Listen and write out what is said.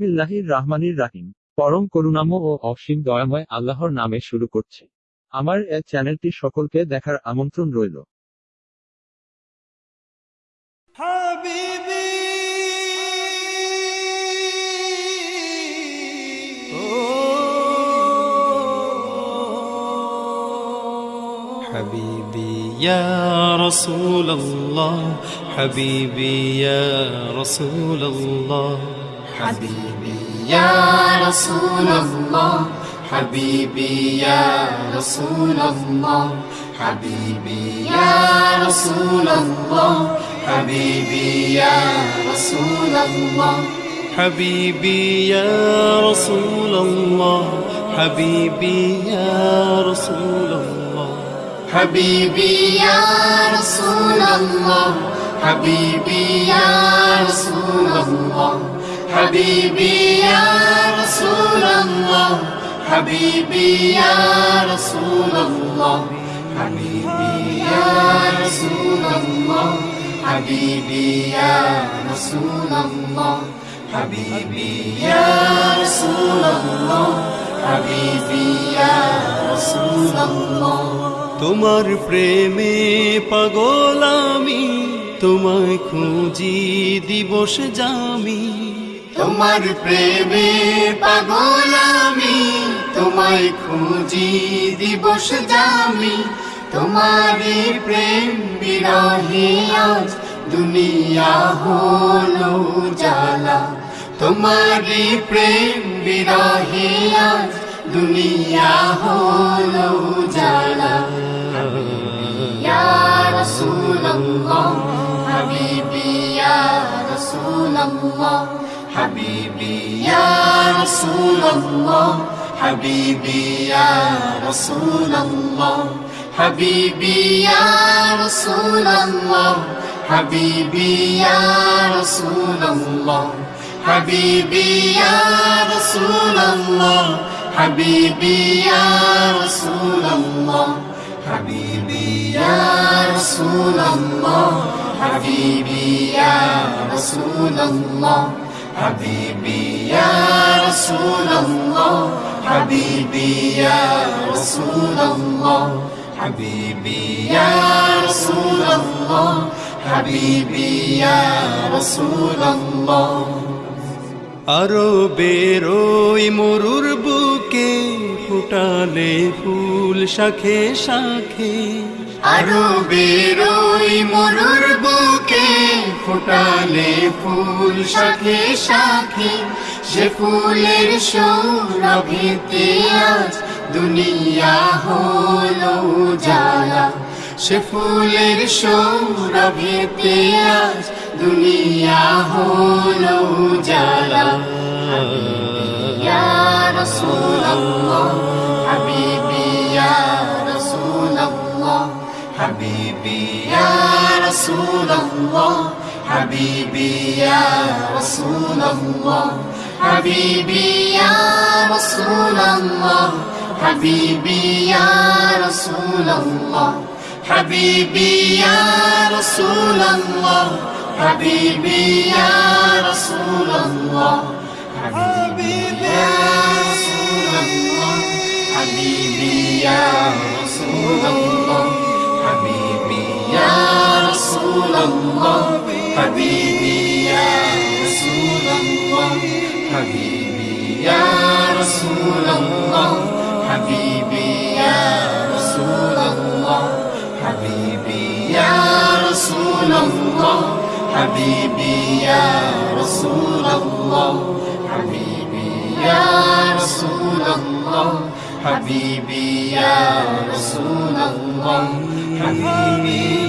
বিসমিল্লাহির রাহমানির রাহিম পরম করুণাময় ও অসীম দয়াময় আল্লাহর নামে শুরু করছে আমার এ চ্যানেলটি সকলকে দেখার আমন্ত্রণ রইল حبيبي حبيبي يا رسول الله حبيبي يا رسول الله حبيبي يا رسول الله. حبيبي يا رسول الله. حبيبي يا رسول الله. حبيبي يا رسول الله. حبيبي يا رسول الله. حبيبي يا رسول الله. حبيبي يا رسول الله. حبيبي يا رسول الله. حبيبي يا رسول الله حبيبي يا رسول الله حبيبي يا رسول الله حبيبي يا رسول الله حبيبي يا رسول الله حبيبي يا رسول الله তোমার প্রেমে পাগল আমি তোমায় খুঁজি দিবস জামি তোমার প্রেমে পাগল আমি, তোমায় খুঁজি দিবস জামি। তোমার প্রেম বিরহে আজ, দুনিয়া হলো জালা তোমার প্রেম বিরহে আজ, দুনিয়া হলো জালা ইয়া রাসূলুল্লাহ, হাবিবি, ইয়া حبيبي يا رسول الله حبيبي يا رسول الله حبيبي يا رسول الله حبيبي يا رسول الله حبيبي يا رسول الله حبيبي يا رسول الله حبيبي يا رسول الله حبيبي يا رسول الله حبيبي يا رسول الله حبيبي يا رسول الله حبيبي يا رسول الله আরো বেরোই মরুর বুকে ফুটালে ফুল শাখে শাখে আরো ওই মরুর বুকে ফুটালে ফুল সাথে সাথে সে ফুলের সৌরভেতে আজ দুনিয়া হলো জালা সে ফুলের সৌরভেতে আজ দুনিয়া হলো জালা ইয়া حبيبي يا رسول الله. حبيبي يا رسول الله. حبيبي يا رسول الله. حبيبي يا رسول الله. حبيبي يا رسول الله. حبيبي يا رسول الله. حبيبي يا رسول الله. حبيبي يا رسول الله. الله حبيبي يا رسول الله حبيبي يا رسول الله حبيبي يا رسول الله حبيبي يا رسول الله حبيبي يا رسول الله حبيبي يا رسول الله حبيبي يا رسول الله حبيبي